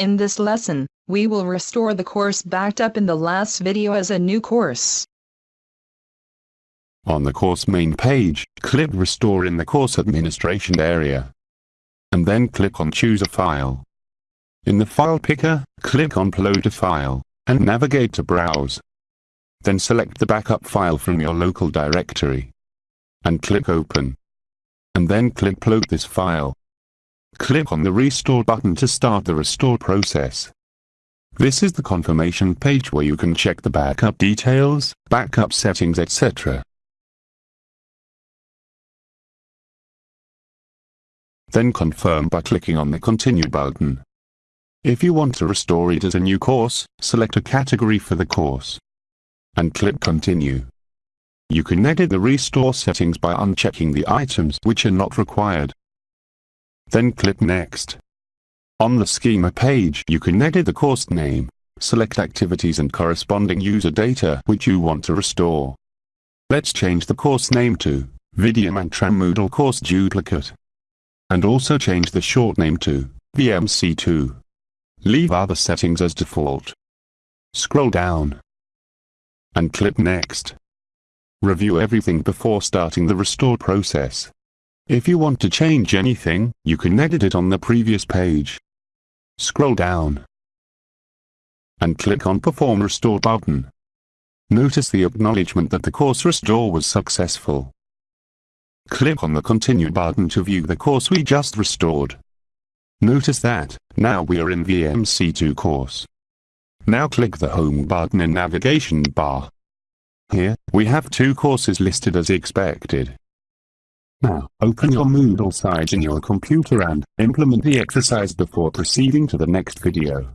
In this lesson, we will restore the course backed up in the last video as a new course. On the course main page, click Restore in the course administration area. And then click on Choose a file. In the file picker, click on Upload a file, and navigate to Browse. Then select the backup file from your local directory. And click Open. And then click Upload this file. Click on the Restore button to start the restore process. This is the confirmation page where you can check the backup details, backup settings etc. Then confirm by clicking on the Continue button. If you want to restore it as a new course, select a category for the course. And click Continue. You can edit the restore settings by unchecking the items which are not required. Then click Next. On the schema page you can edit the course name, select activities and corresponding user data which you want to restore. Let's change the course name to Video Moodle Course Duplicate. And also change the short name to VMC2. Leave other settings as default. Scroll down. And click Next. Review everything before starting the restore process. If you want to change anything, you can edit it on the previous page. Scroll down and click on Perform Restore button. Notice the acknowledgement that the course restore was successful. Click on the Continue button to view the course we just restored. Notice that, now we are in VMC2 course. Now click the Home button in Navigation bar. Here, we have two courses listed as expected. Now, open your Moodle site in your computer and implement the exercise before proceeding to the next video.